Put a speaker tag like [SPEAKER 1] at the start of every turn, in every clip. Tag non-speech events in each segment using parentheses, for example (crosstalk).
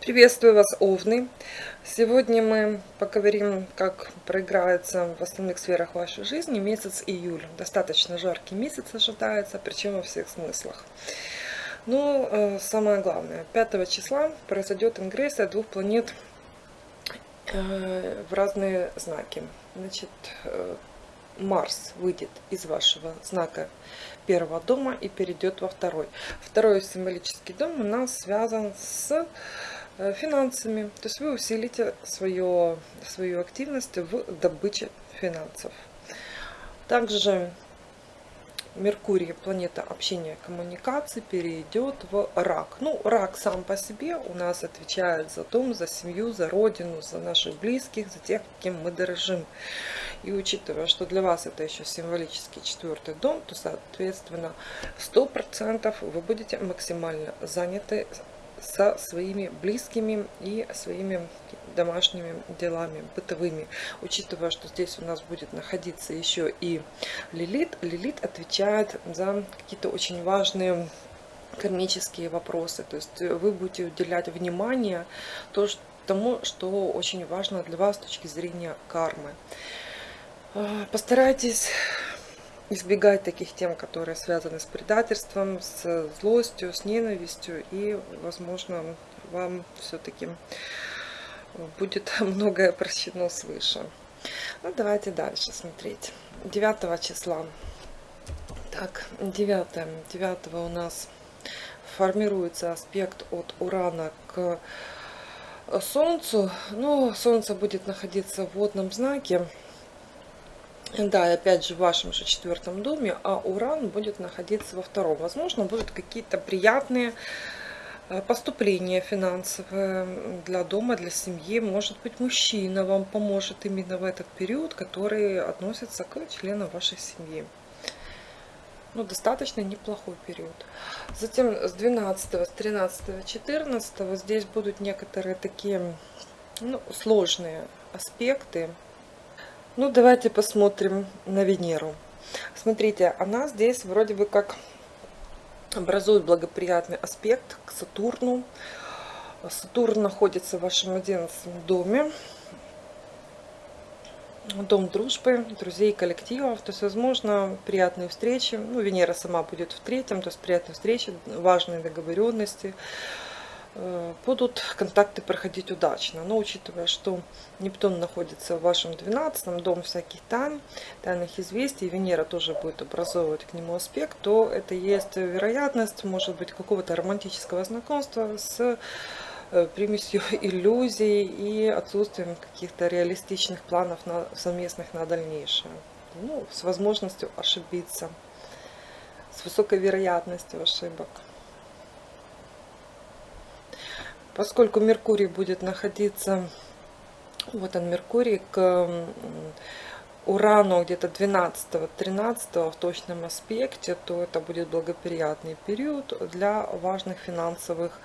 [SPEAKER 1] Приветствую вас, Овны! Сегодня мы поговорим, как проиграется в основных сферах вашей жизни месяц июль. Достаточно жаркий месяц ожидается, причем во всех смыслах. Но э, самое главное, 5 числа произойдет ингрессия двух планет э, в разные знаки. Значит, э, Марс выйдет из вашего знака первого дома и перейдет во второй. Второй символический дом у нас связан с финансами. То есть вы усилите свое, свою активность в добыче финансов. Также Меркурий, планета общения коммуникаций, перейдет в рак. Ну, рак сам по себе у нас отвечает за дом, за семью, за родину, за наших близких, за тех, кем мы дорожим. И учитывая, что для вас это еще символический четвертый дом, то, соответственно, 100% вы будете максимально заняты со своими близкими и своими домашними делами, бытовыми. Учитывая, что здесь у нас будет находиться еще и Лилит. Лилит отвечает за какие-то очень важные кармические вопросы. То есть вы будете уделять внимание тому, что очень важно для вас с точки зрения кармы. А, постарайтесь избегать таких тем, которые связаны с предательством, с злостью, с ненавистью. И, возможно, вам все-таки будет (laughs) многое прощено свыше. Ну, давайте дальше смотреть. 9 числа. Так, 9. 9 у нас формируется аспект от Урана к Солнцу. Ну, Солнце будет находиться в водном знаке. Да, и опять же в вашем же четвертом доме, а Уран будет находиться во втором. Возможно, будут какие-то приятные э, поступления финансовые для дома, для семьи. Может быть, мужчина вам поможет именно в этот период, который относится к членам вашей семьи. Ну, достаточно неплохой период. Затем с 12, с 13, 14 здесь будут некоторые такие ну, сложные аспекты ну, давайте посмотрим на Венеру. Смотрите, она здесь вроде бы как образует благоприятный аспект к Сатурну. Сатурн находится в вашем 11 доме. Дом дружбы, друзей, коллективов. То есть, возможно, приятные встречи. Ну, Венера сама будет в третьем, то есть приятные встречи, важные договоренности. Э, будут контакты проходить удачно. Но учитывая, что Нептун находится в вашем 12 дом всяких тайн, тайных известий, Венера тоже будет образовывать к нему аспект, то это есть вероятность, может быть, какого-то романтического знакомства с э, примесью (laughs) иллюзий и отсутствием каких-то реалистичных планов на, совместных на дальнейшее. Ну, с возможностью ошибиться, с высокой вероятностью ошибок. Поскольку Меркурий будет находиться, вот он Меркурий, к Урану где-то 12-13 в точном аспекте, то это будет благоприятный период для важных финансовых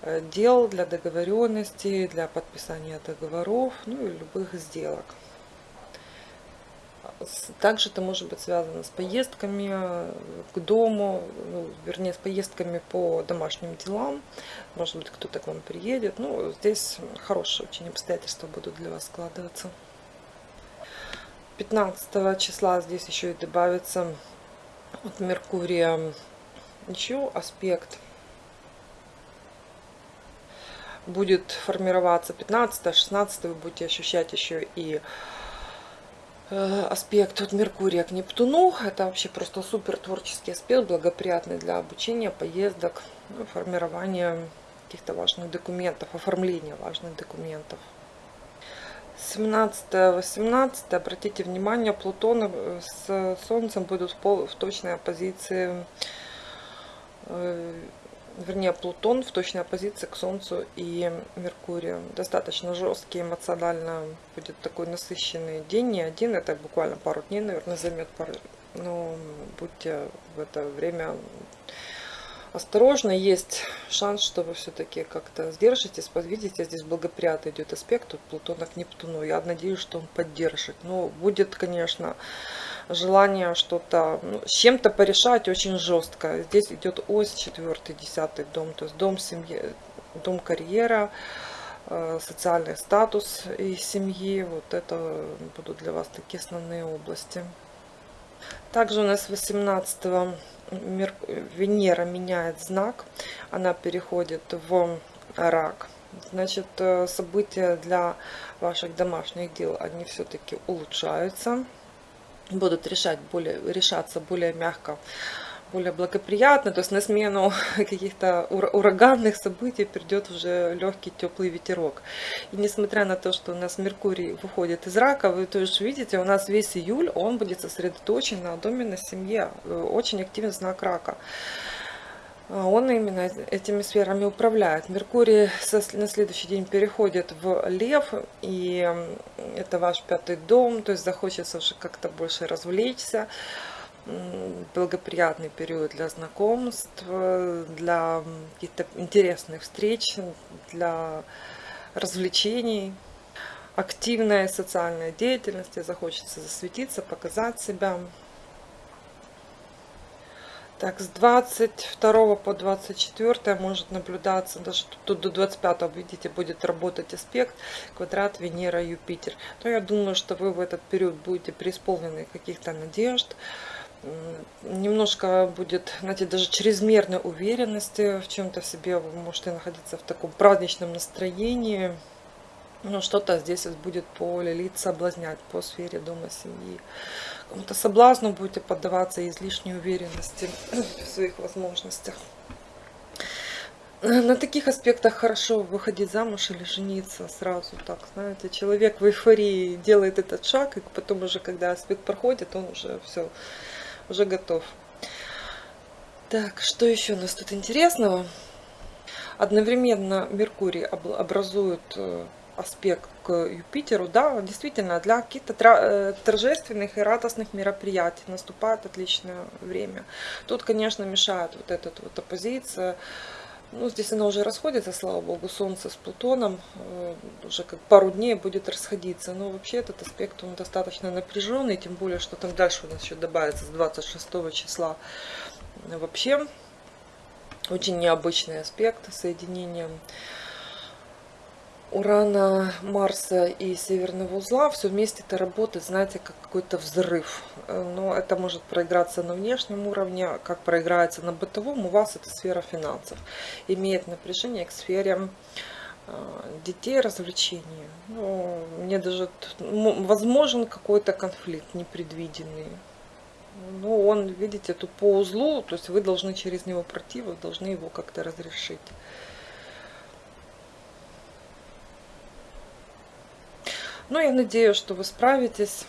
[SPEAKER 1] э, дел, для договоренностей, для подписания договоров, ну и любых сделок. Также это может быть связано с поездками э, к дому, ну, вернее, с поездками по домашним делам. Может быть, кто-то к вам приедет. Ну, здесь хорошие очень обстоятельства будут для вас складываться. 15 числа здесь еще и добавится от Меркурия еще аспект будет формироваться 15-16 вы будете ощущать еще и аспект от Меркурия к Нептуну. Это вообще просто супер творческий аспект, благоприятный для обучения, поездок, ну, формирования каких-то важных документов, оформления важных документов. 17-18, обратите внимание, Плутон э, с Солнцем будут в, пол, в точной оппозиции э, вернее Плутон в точной оппозиции к Солнцу и Меркурию. Достаточно жесткий, эмоционально будет такой насыщенный день, не один, это буквально пару дней, наверное, займет пару. Но будьте в это время осторожно. Есть шанс, что вы все-таки как-то сдержитесь. Видите, здесь благоприятно идет аспект тут Плутона к Нептуну. Я надеюсь, что он поддержит. Но будет, конечно, желание что-то ну, с чем-то порешать очень жестко. Здесь идет ось 4 десятый дом, то есть дом семьи, дом карьера, э, социальный статус и семьи. Вот это будут для вас такие основные области. Также у нас 18 Венера меняет знак, она переходит в рак. Значит, э, события для ваших домашних дел, они все-таки улучшаются, будут решать более, решаться более мягко более благоприятно, то есть на смену (laughs) каких-то ураганных событий придет уже легкий теплый ветерок. И несмотря на то, что у нас Меркурий выходит из рака, вы тоже видите, у нас весь июль, он будет сосредоточен на доме, на семье, э, очень активный знак рака. А он именно этими сферами управляет. Меркурий на следующий день переходит в Лев, и это ваш пятый дом, то есть захочется уже как-то больше развлечься благоприятный период для знакомств, для каких-то интересных встреч, для развлечений, активная социальная деятельность, захочется засветиться, показать себя. Так, с 22 по 24 может наблюдаться, даже тут до 25, видите, будет работать аспект, квадрат Венера-Юпитер. Но я думаю, что вы в этот период будете преисполнены каких-то надежд, немножко будет, знаете, даже чрезмерной уверенности в чем-то в себе. Вы можете находиться в таком праздничном настроении. Но что-то здесь будет по лилит соблазнять, по сфере дома, семьи. Кому-то соблазну будете поддаваться излишней уверенности в своих возможностях. На таких аспектах хорошо выходить замуж или жениться сразу так, знаете. Человек в эйфории делает этот шаг, и потом уже, когда аспект проходит, он уже все уже готов. Так, что еще у нас тут интересного? Одновременно Меркурий образует э, аспект к Юпитеру, да, действительно, для каких-то э, торжественных и радостных мероприятий наступает отличное время. Тут, конечно, мешает вот эта вот оппозиция, ну, здесь она уже расходится, слава богу, Солнце с Плутоном э, уже как пару дней будет расходиться. Но вообще этот аспект, он достаточно напряженный, тем более, что там дальше у нас еще добавится с 26 числа. Вообще, очень необычный аспект соединения Урана, Марса и Северного узла, все вместе это работает, знаете, как какой-то взрыв. Э, но это может проиграться на внешнем уровне, как проиграется на бытовом, у вас это сфера финансов. Имеет напряжение к сфере э, детей, развлечений. Ну, мне даже возможен какой-то конфликт непредвиденный. Ну, он, видите, тут по узлу, то есть вы должны через него пройти, вы должны его как-то разрешить. Ну, я надеюсь, что вы справитесь.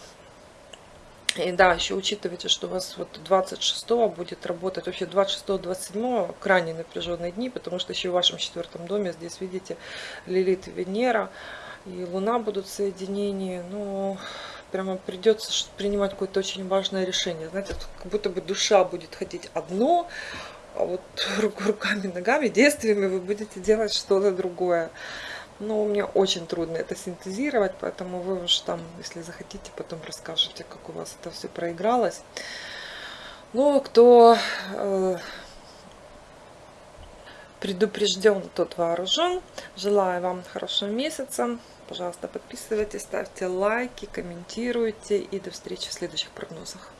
[SPEAKER 1] И да, еще учитывайте, что у вас вот 26 будет работать, вообще 26-27 крайне напряженные дни, потому что еще в вашем четвертом доме здесь, видите, Лилит и Венера, и Луна будут в соединении. Ну, прямо придется принимать какое-то очень важное решение. Знаете, как будто бы душа будет хотеть одно, а вот (laughs) руками, ногами, действиями вы будете делать что-то другое. Но мне очень трудно это синтезировать, поэтому вы уж там, если захотите, потом расскажете, как у вас это все проигралось. Ну, кто э, предупрежден, тот вооружен. Желаю вам хорошего месяца. Пожалуйста, подписывайтесь, ставьте лайки, комментируйте и до встречи в следующих прогнозах.